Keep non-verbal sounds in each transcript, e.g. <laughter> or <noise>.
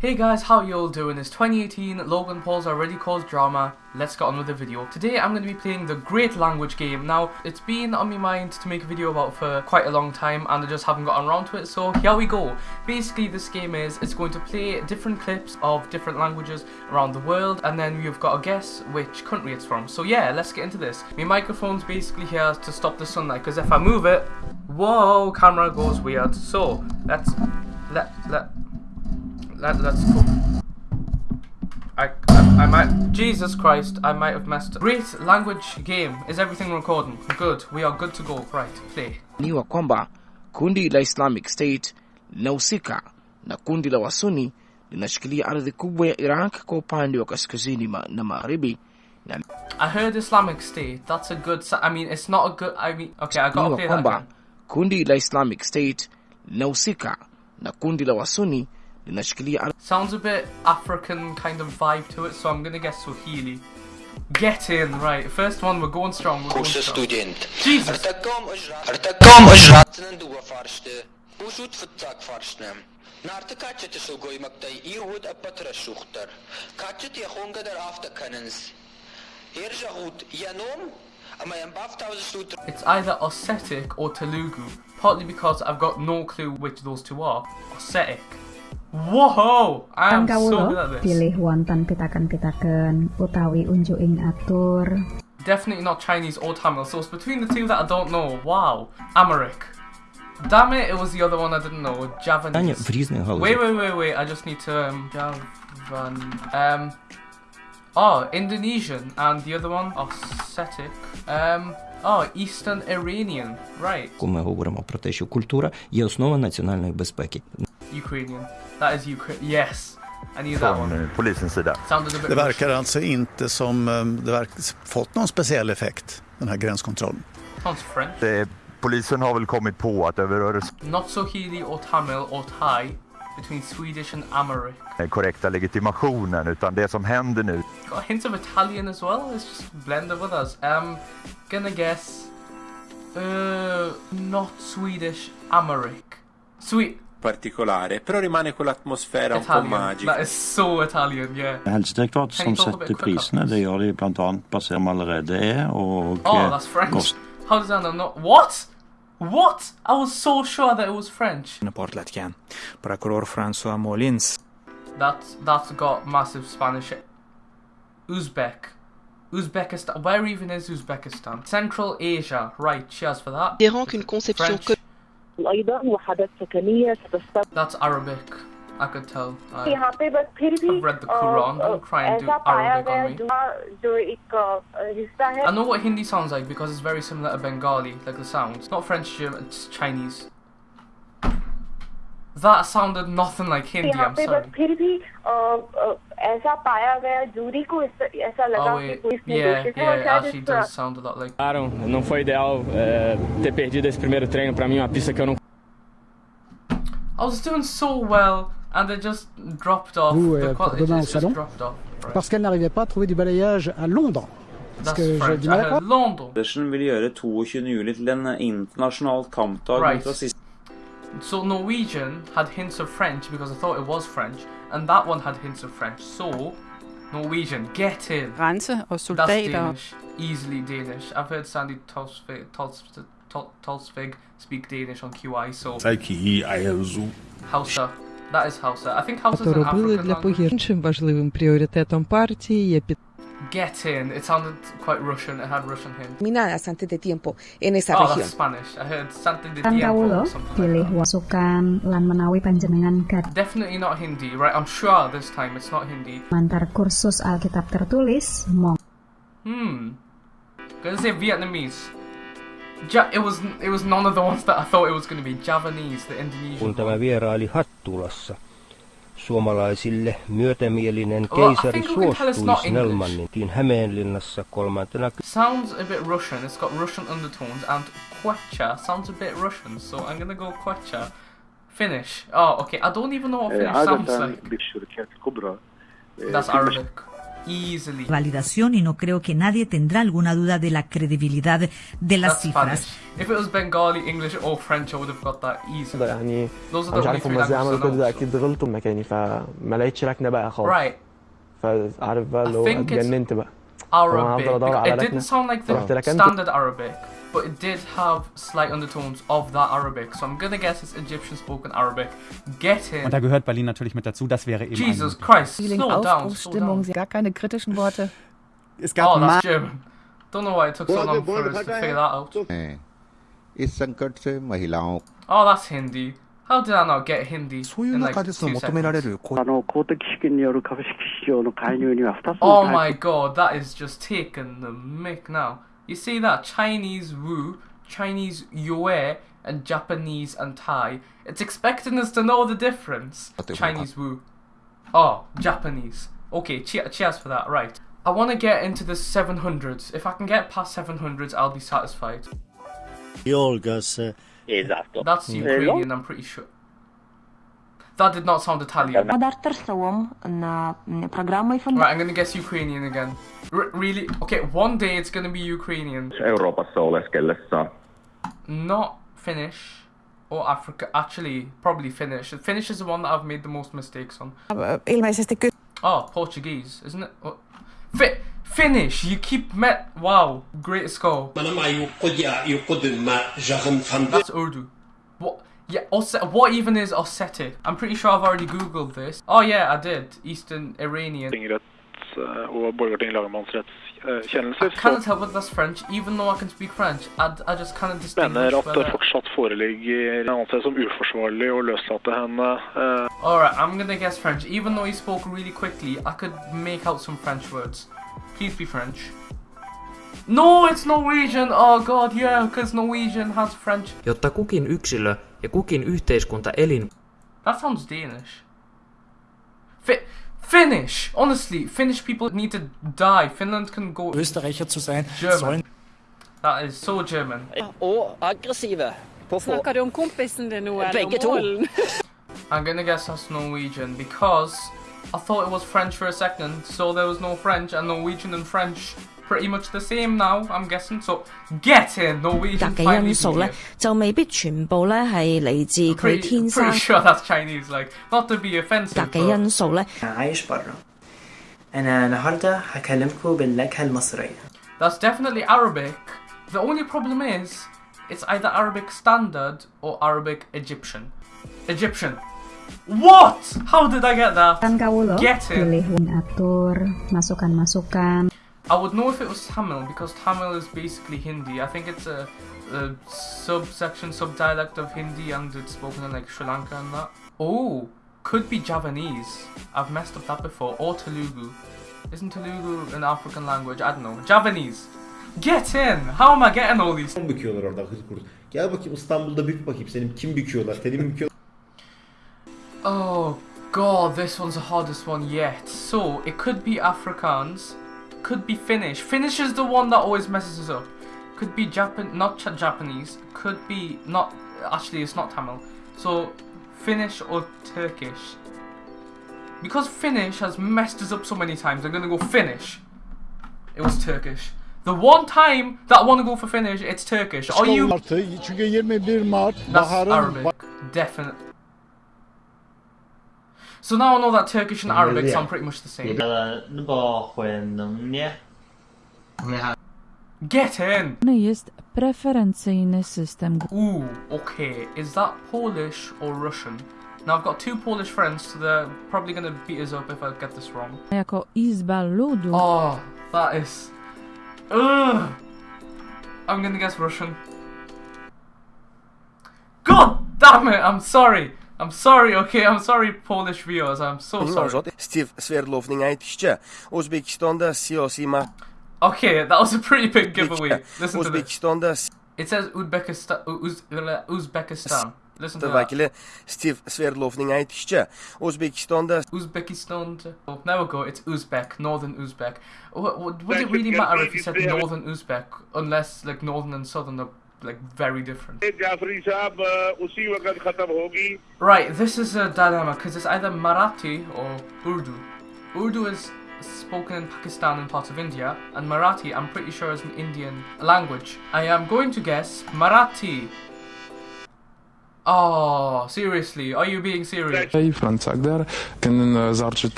Hey guys, how you all doing? It's 2018, Logan Paul's already caused drama, let's get on with the video. Today I'm going to be playing the Great Language game. Now, it's been on my mind to make a video about for quite a long time and I just haven't gotten around to it, so here we go. Basically, this game is, it's going to play different clips of different languages around the world and then you've got to guess which country it's from. So yeah, let's get into this. My microphone's basically here to stop the sunlight because if I move it, whoa, camera goes weird. So, let's, let, let, let, let's go. I, I, I might, Jesus Christ, I might have messed up. Great language game. Is everything recording? Good. We are good to go. Right, play. niwa kwamba kundi la Islamic State linahusika na kundi la Wasuni linashikilia ardhi kubwa ya Iraq kwa upande wa kaskazini ma na magharibi na I heard Islamic State. That's a good. I mean, it's not a good. I mean, okay, I gotta play that kwamba kundi la Islamic State linahusika na kundi la Wasuni linashikilia Sounds a bit African kind of vibe to it, so I'm gonna guess Swahili. Get in, right. First one, we're going strong. We're going Goede strong. student. Jesus. Artakam ujrat. Artakam ujrat. Nandua farste. Usut futtak farsnem. Narte katje te so goy maktai ihud a patra schuchter. Katje te honga der after cannons. Hier jahut yanom. Ama yan baftauze sut. It's either Ossetic or Telugu, partly because I've got no clue which those two are. Ossetic. Whoa! I am Kan so kawula good at this. pilih wonten pitaken-pitaken utawi unjuking atur Definitely not Chinese or Tamil, so it's between the two that I don't know. Wow. Amharic. Damn it, it was the other one I didn't know. Питання Javanese. в різних галузях. Wait, wait, wait, wait. I just need to um Javan um Oh, Indonesian and the other one Ossetic. Um oh, Eastern Iranian. Right. Коли ми говоримо про те, що культура є основа національної безпеки. Ukrainian. That is Ukraine. Yes. I knew that från one. eh, polisens sida. Sounded a bit Det verkar Russian. alltså inte som eh, det verkar fått någon speciell effekt, den här gränskontrollen. Sounds French. Eh, Polisen har väl kommit på att över Öresund Not Swahili or Tamil or Thai between Swedish and Amharic. är korrekta legitimationen utan det som händer nu Got hints of Italian as well. It's just blended with us. Um, gonna guess. Uh, not Swedish Amharic. Sweet particolare, però rimane quell'atmosfera un po' magica. That is so Italian. Yeah. Helsedirektoratet Kan som you talk a bit setter prisene. Det gjør de bl.a. basert på allerede er og Oh, that's French. kost. How does that not? What? What? I was so sure that it was French. Portletken. Prokuror François Molins That that's got massive Spanish. Uzbek. Uzbekistan. Where even is Uzbekistan? Central Asia. Right. Cheers for that. considérant qu'une conception French. أيضا وحدات ستستقبل That's Arabic. I could tell. I, I've read the Quran. Don't try and do Arabic on me. I know what Hindi sounds like because it's very similar to Bengali, like the sounds. Not French, German, it's Chinese. That sounded nothing like Hindi, यहाँ I'm पे sorry. बस फिर भी अ, अ, ऐसा पाया गया jury को इस- ऐसा लगा Oh कि wait, पुलिस ने yeah, दोषी थे और yeah, it शायद actually इस does sound a lot like. Não foi ideal é, ter perdido esse primeiro treino. Pra mim, uma pista que eu não I was doing so well, and it just dropped off. Vous, the euh, qual- pour it demain au just salon. dropped off. Right. Parce qu'elle n'arrivait pas à trouver du balayage à Londres. Parce That's que j'ai French. du I mal à heard croire. London. Pedersen vil gjøre 22. juli til en internasjonal kampdag Right. mot rasisme. So Norwegian had hints of French because I thought it was French, and that one had hints of French. So Norwegian, get in. Rense og soldater. That's Danish, easily Danish. I've heard Sandi Toksvig, speak Danish on QI, so. Hausa. That is Hausa. I think Hausa is an African language. Іншим важливим пріоритетом партії є підтримка Get in. It sounded quite Russian. It had Russian hints. terminadas antes de tiempo en esa Oh, región. that's Spanish. I heard something de tiempo kawula something pilih like wasukan lan menawi panjenengan gad Definitely not Hindi, right? I'm sure this time it's not Hindi. mantar kursus Alkitab tertulis mong Hmm. Gonna say Vietnamese. Ja- it was it was none of the ones that I thought it was gonna be. Javanese, the Indonesian. Kun tämä one. vieraili Hattulassa, Suomalaisille myötämielinen keisari well, suostui Snellmaninkin Hämeenlinnassa kolmantena. Sounds a bit Russian, it's got Russian undertones and Quechua sounds a bit Russian, so I'm gonna go Quechua. Finnish. Oh, okay, I don't even know what Finnish sounds like. That's Arabic. Easily. validación y no creo que nadie tendrá alguna duda de la credibilidad de las That's cifras. Spanish. If it was Bengali, English, or French, I would have got that easily. يعني Those are أنا the مش only عارف three هم ازاي languages عملوا I كل know. ده اكيد غلطوا بمكاني فما لقيتش لكنه بقى خالص Right. فعارف بقى اللي I هو think it's اتجننت بقى طبعاً Arabic. هفضل ادور على It didn't لكنه sound like فرحت the لكنت standard Arabic, but it did have slight undertones of that Arabic. So I'm gonna guess it's Egyptian spoken Arabic. Get in. Und da gehört Berlin natürlich mit dazu. Das wäre eben Jesus ein Christ, Feeling, slow down, slow Aufbruchsstimmung, down. gar keine kritischen Worte. <laughs> Es Oh, that's German. Don't know why it took so long for us to figure that out. हैं इस संकट से महिलाओं Oh, that's Hindi. How did I not get Hindi in like two 求められ seconds? るあの公的資金による株式市場の介入には2つ Oh の my タイプ god, that is just taking the mick now. You see that? Chinese Wu, Chinese Yue, and Japanese and Thai. It's expecting us to know the difference. Chinese Wu. Oh, Japanese. Okay, cheers for that, right. I want to get into the 700s. If I can get past 700s, I'll be satisfied. Olgas. Esatto. That's Ukrainian, I'm pretty sure. That did not sound Italian. Right, I'm gonna guess Ukrainian again. R really? Okay, one day it's gonna be Ukrainian. Not Finnish or Africa. Actually, probably Finnish. Finnish is the one that I've made the most mistakes on. Uh, uh, oh, Portuguese, isn't it? Oh. Finnish, you keep met. Wow, great score. That's Urdu. What? Yeah, Osse- what even is Ossetic? I'm pretty sure I've already googled this. Oh yeah, I did. Eastern Iranian. Tingrett eh, og Borgarting lagmannsrettskjennelser, I cannot tell whether that's French, even though I can speak French. I, I just cannot distinguish mener at det whether... fortsatt foreligger anses som uforsvarlig å løslate henne. eh, Alright, I'm gonna guess French. Even though he spoke really quickly, I could make out some French words. Please be French. No, it's Norwegian! Oh god, yeah, because Norwegian has French. Jotta kukin yksilö ja kukin yhteiskunta elin That sounds Danish. Fi- Finnish! Honestly, Finnish people need to die. Finland can go... Österreicher zu sein, German. sollen That is so German. Og aggressive. På få. Snakker du om kompisen din nå, eller om to. I'm gonna guess that's Norwegian because I thought it was French for a second, so there was no French, and Norwegian and French pretty much the same now, I'm guessing. So get in Norwegian 嘅 finally 因素 beat 咧 you.，就未必全部咧系嚟自佢 Pretty, 天生 pretty sure that's Chinese, like, not to be offensive. 嘅因素咧。 عايش برا أنا النهاردة هكلمكم باللكهة المصرية That's definitely Arabic. The only problem is, it's either Arabic Standard or Arabic Egyptian. Egyptian. What? How did I get that? Kan Kaulo, Get it. pilih atur masukan-masukan. I would know if it was Tamil because Tamil is basically Hindi. I think it's a, a subsection, subdialect of Hindi and it's spoken in like Sri Lanka and that. Oh, could be Javanese. I've messed up that before. Or Telugu. Isn't Telugu an African language? I don't know. Javanese. Get in! How am I getting all these? büküyorlar orada kurs. Gel bakayım İstanbul'da bük bakayım senin kim büküyorlar? Seni mi büküyorlar? Oh god, this one's the hardest one yet. So, it could be Afrikaans, could be Finnish. Finnish is the one that always messes us up. Could be Japan, not Ch- Japanese, could be not, actually it's not Tamil. So, Finnish or Turkish. Because Finnish has messed us up so many times, I'm gonna go Finnish. It was Turkish. The one time that I want to go for Finnish, it's Turkish. Are you... Mart'ı, çünkü 21 Mart That's Arabic. Definitely. So now I know that Turkish and Arabic sound pretty much the same. Get in! jest preferencyjny system Ooh, okay. Is that Polish or Russian? Now I've got two Polish friends, so they're probably gonna beat us up if I get this wrong. jako Izba Ludu. Oh, that is. Ugh! I'm gonna guess Russian. God damn it! I'm sorry! I'm sorry, okay? I'm sorry, Polish viewers. I'm so sorry. Steve Sverdlovning aytishicha, O'zbekistonda siyosiy ma- Okay, that was a pretty big giveaway. Listen to this. O'zbekistonda It says Uzbekistan. Uz, Uzbekistan. Listen to that. vakili Steve Sverdlovning aytishicha, O'zbekistonda Uzbekistan. Oh, there we go. It's Uzbek, Northern Uzbek. What, what, would it really matter if you said Northern Uzbek, unless like Northern and Southern are like very different. Right, this is a dilemma because it's either Marathi or Urdu. Urdu is spoken in Pakistan and parts of India, and Marathi I'm pretty sure is an Indian language. I am going to guess Marathi. Oh, seriously, are you being serious?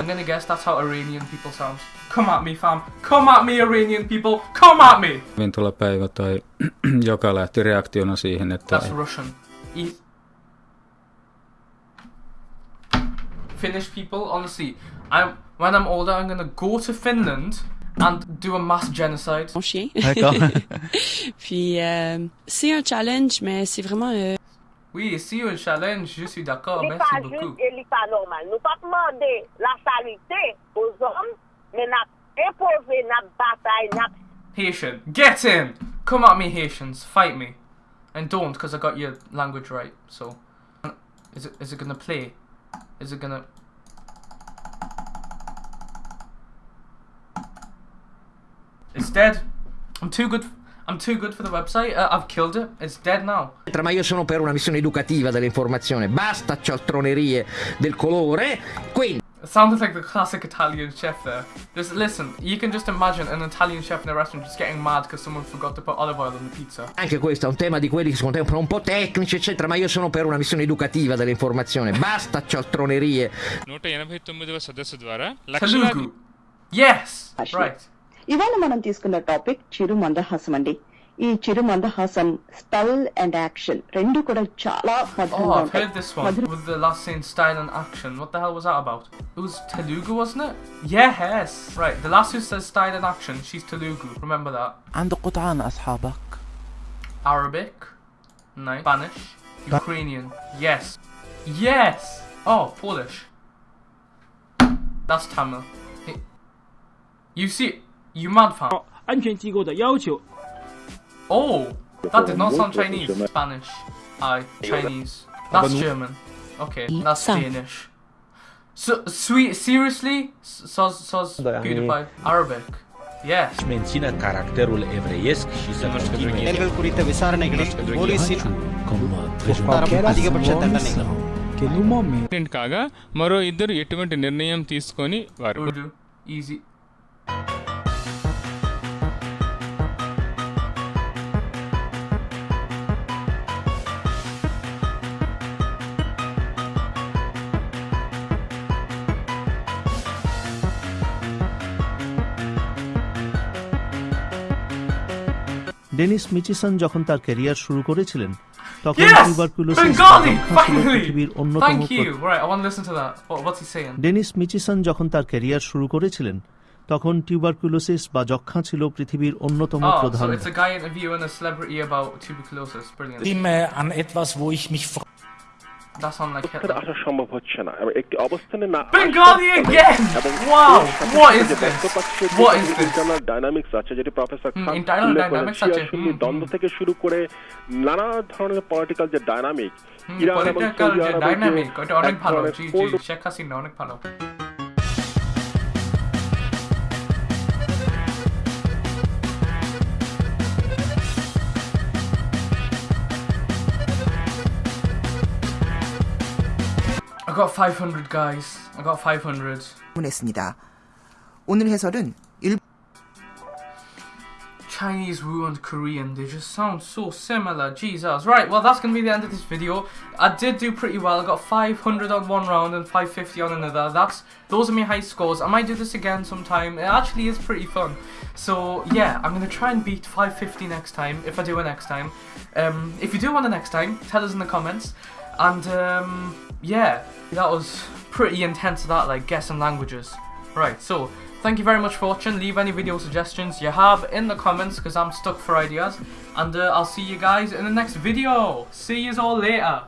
I'm gonna guess that's how Iranian people sound. Come at me, fam. Come at me, Iranian people. Come at me. Tai <clears throat> joka lähti reaktiona siihen, että That's Russian. E Finnish people, honestly, I'm when I'm older, I'm gonna go to Finland and do a mass genocide. <laughs> Puis euh, c'est un challenge, mais c'est vraiment. euh, Oui, si un challenge, je suis d'accord. Merci pa beaucoup. juste et li pa normal. Nou pa demande la salite aux hommes, men nap impose, nap batay, nap Haitian, get in! Come at me, Haitians. Fight me. And don't, because I got your language right. So, is it is it gonna play? Is it gonna? It's dead. I'm too good. I'm too good for the website. Uh, I've killed it. It's dead now. Ma io sono per una missione educativa dell'informazione, basta cialtronerie del colore. Quindi It sounded like the classic Italian chef there. Just listen, you can just imagine an Italian chef in a restaurant just getting mad because someone forgot to put olive oil on the pizza. anche questo è un tema di quelli che sono sempre un po' tecnici, eccetera, ma io sono per una missione educativa dell'informazione, basta cialtronerie. నూట ఎనభై తొమ్మిదవ సదస్సు ద్వారా లక్షలాది Telugu. Yes. Right. ఇవాళ మనం తీసుకున్న topic చిరు మందహాసం అండి ఈ చిరు మందహాసం స్పెల్ అండ్ యాక్షన్ రెండు కూడా చాలా Oh, మధురంగా I've ఉంటాయి heard this one with the last scene style and action. What the hell was that about? It was Telugu, wasn't it? Yes. Right. The last who says style and action, she's Telugu. Remember that. عند قطعان أصحابك Arabic. Nice. Spanish. Ukrainian. Yes. Yes. Oh, Polish. That's Tamil. Hey, You see, you mad fam. 安全机构的要求。 Oh, that did not sound Chinese. Spanish. Ah, Aye, Chinese. That's German. Okay, that's Danish. So, sweet, seriously? Soz, soz, goodbye. Arabic. Yeah. mențină caracterul evreiesc și să nu schimbe. El curită visarne gri, polisin. అధిక పక్షాన్ని కాగా మరో ఇద్దరు ఎటువంటి నిర్ణయం తీసుకొని వారు easy Dennis মিচিসন যখন তার ক্যারিয়ার শুরু করেছিলেন তখন পৃথিবীর অন্যতম ডেনিস মিচিসন যখন তার ক্যারিয়ার শুরু করেছিলেন তখন টিউবারকুলোসিস বা যক্ষা ছিল পৃথিবীর অন্যতম প্রধান। That's on the killer. আসা সম্ভব হচ্ছে না। এবং একটি অবস্থানে না Bengali again wow what is this what is this internal dynamics আছে যেটি প্রফেসর খান ইন্টারনাল ডাইনামিক্স আছে দ্বন্দ্ব থেকে শুরু করে নানা ধরনের পলিটিক্যাল যে ডাইনামিক ইরান hmm, এবং সৌদি আরবের ডাইনামিক এটা অনেক ভালো। জি জি শেখ হাসিনা অনেক ভালো। got 500 guys. I got 500. 했습니다. 오늘 해설은 일 Chinese, Wu, and Korean, they just sound so similar. Jesus. Right, well, that's going to be the end of this video. I did do pretty well. I got 500 on one round and 550 on another. That's Those are my high scores. I might do this again sometime. It actually is pretty fun. So, yeah, I'm going to try and beat 550 next time, if I do it next time. Um, if you do want it next time, tell us in the comments. And, um, yeah, that was pretty intense, that, like, guessing languages. Right, so, thank you very much for watching. Leave any video suggestions you have in the comments, because I'm stuck for ideas. And uh, I'll see you guys in the next video. See you all later.